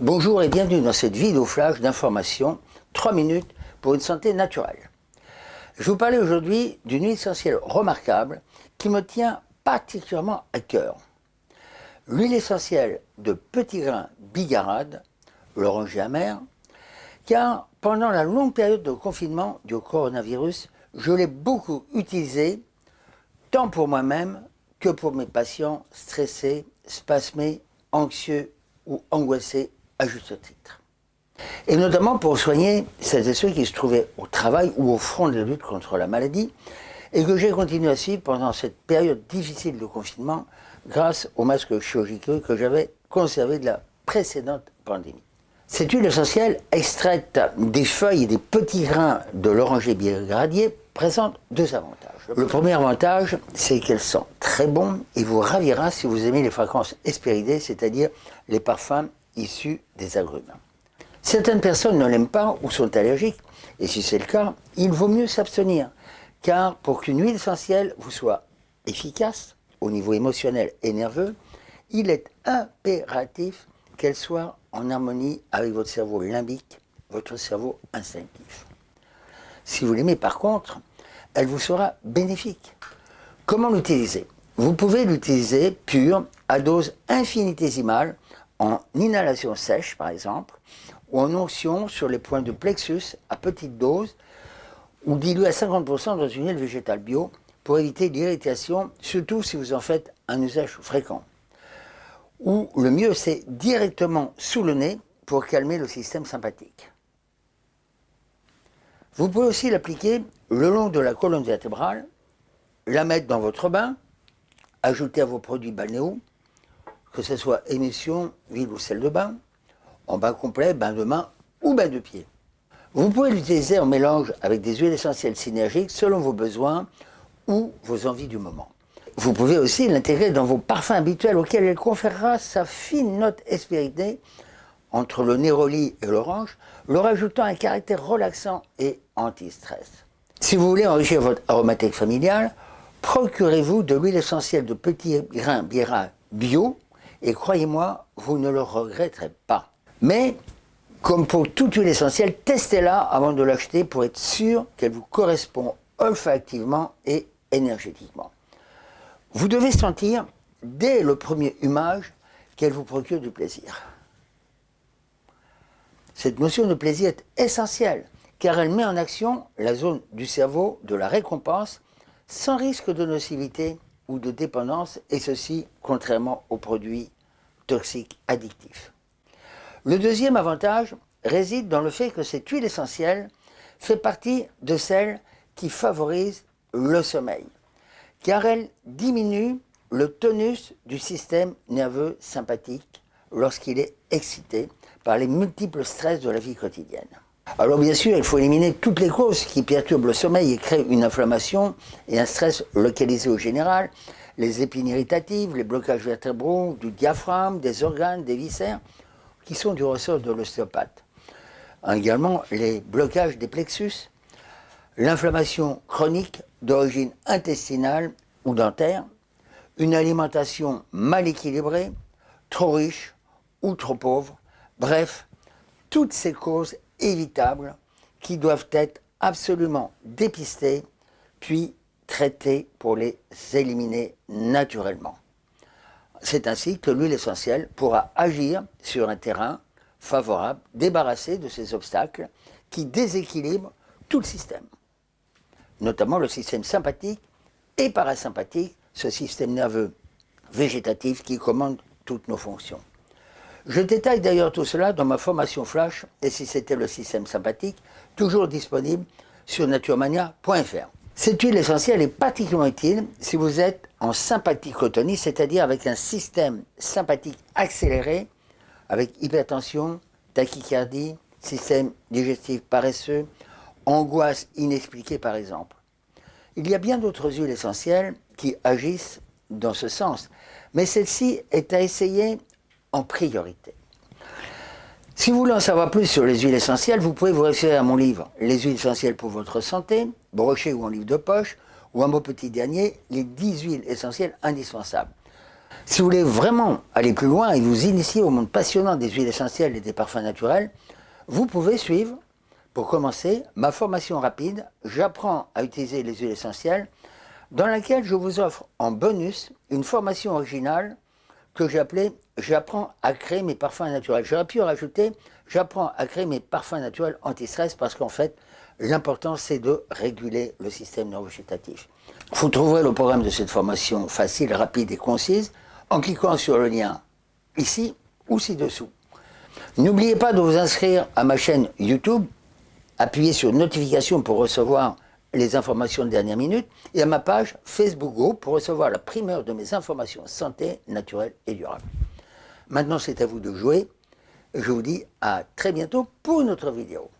Bonjour et bienvenue dans cette vidéo flash d'information 3 minutes pour une santé naturelle. Je vous parler aujourd'hui d'une huile essentielle remarquable qui me tient particulièrement à cœur. L'huile essentielle de petit grain bigarade, l'oranger amer, car pendant la longue période de confinement du coronavirus, je l'ai beaucoup utilisée, tant pour moi-même que pour mes patients stressés, spasmés, anxieux ou angoissés à juste titre. Et notamment pour soigner celles et ceux qui se trouvaient au travail ou au front de la lutte contre la maladie et que j'ai continué à suivre pendant cette période difficile de confinement grâce aux masques chirurgicaux que j'avais conservés de la précédente pandémie. Cette huile essentielle extraite des feuilles et des petits grains de l'oranger bigradier présente deux avantages. Le premier avantage, c'est qu'elle sent très bon et vous ravira si vous aimez les fragrances espéridées, c'est-à-dire les parfums issus des agrumes. Certaines personnes ne l'aiment pas ou sont allergiques, et si c'est le cas, il vaut mieux s'abstenir, car pour qu'une huile essentielle vous soit efficace au niveau émotionnel et nerveux, il est impératif qu'elle soit en harmonie avec votre cerveau limbique, votre cerveau instinctif. Si vous l'aimez par contre, elle vous sera bénéfique. Comment l'utiliser? Vous pouvez l'utiliser pur, à dose infinitésimale, en inhalation sèche par exemple, ou en onction sur les points de plexus à petite dose, ou dilué à 50% dans une huile végétale bio, pour éviter l'irritation, surtout si vous en faites un usage fréquent. Ou le mieux, c'est directement sous le nez pour calmer le système sympathique. Vous pouvez aussi l'appliquer le long de la colonne vertébrale, la mettre dans votre bain, ajouter à vos produits balnéaux, que ce soit émission, huile ou sel de bain, en bain complet, bain de main ou bain de pied. Vous pouvez l'utiliser en mélange avec des huiles essentielles synergiques selon vos besoins ou vos envies du moment. Vous pouvez aussi l'intégrer dans vos parfums habituels auxquels elle conférera sa fine note espéritée entre le néroli et l'orange, leur ajoutant un caractère relaxant et anti-stress. Si vous voulez enrichir votre aromathèque familiale, procurez-vous de l'huile essentielle de petits grains biera bio et croyez-moi, vous ne le regretterez pas. Mais, comme pour toute huile essentielle, testez-la avant de l'acheter pour être sûr qu'elle vous correspond olfactivement et énergétiquement. Vous devez sentir, dès le premier humage, qu'elle vous procure du plaisir. Cette notion de plaisir est essentielle, car elle met en action la zone du cerveau de la récompense sans risque de nocivité ou de dépendance, et ceci contrairement aux produits toxiques addictifs. Le deuxième avantage réside dans le fait que cette huile essentielle fait partie de celles qui favorisent le sommeil, car elle diminue le tonus du système nerveux sympathique lorsqu'il est excité par les multiples stress de la vie quotidienne. Alors bien sûr, il faut éliminer toutes les causes qui perturbent le sommeil et créent une inflammation et un stress localisé au général, les épines irritatives, les blocages vertébraux, du diaphragme, des organes, des viscères, qui sont du ressort de l'ostéopathe. Également les blocages des plexus, l'inflammation chronique d'origine intestinale ou dentaire, une alimentation mal équilibrée, trop riche ou trop pauvre, bref, toutes ces causes évitables qui doivent être absolument dépistées puis traitées pour les éliminer naturellement. C'est ainsi que l'huile essentielle pourra agir sur un terrain favorable, débarrassé de ces obstacles qui déséquilibrent tout le système, notamment le système sympathique et parasympathique, ce système nerveux végétatif qui commande toutes nos fonctions. Je détaille d'ailleurs tout cela dans ma formation Flash, et si c'était le système sympathique, toujours disponible sur naturemania.fr. Cette huile essentielle est particulièrement utile si vous êtes en sympathicotonie, c'est-à-dire avec un système sympathique accéléré, avec hypertension, tachycardie, système digestif paresseux, angoisse inexpliquée par exemple. Il y a bien d'autres huiles essentielles qui agissent dans ce sens, mais celle-ci est à essayer priorité. Si vous voulez en savoir plus sur les huiles essentielles, vous pouvez vous référer à mon livre « Les huiles essentielles pour votre santé », broché ou en livre de poche, ou à mon petit dernier « Les 10 huiles essentielles indispensables ». Si vous voulez vraiment aller plus loin et vous initier au monde passionnant des huiles essentielles et des parfums naturels, vous pouvez suivre, pour commencer, ma formation rapide « J'apprends à utiliser les huiles essentielles » dans laquelle je vous offre en bonus une formation originale que j'ai appelée « J'apprends à créer mes parfums naturels ». J'aurais pu rajouter « J'apprends à créer mes parfums naturels anti-stress » parce qu'en fait, l'important c'est de réguler le système neurovégétatif. Vous trouverez le programme de cette formation facile, rapide et concise en cliquant sur le lien ici ou ci-dessous. N'oubliez pas de vous inscrire à ma chaîne YouTube, appuyez sur notification pour recevoir les informations de dernière minute et à ma page Facebook Group pour recevoir la primeur de mes informations santé, naturelle et durable. Maintenant, c'est à vous de jouer. Je vous dis à très bientôt pour une autre vidéo.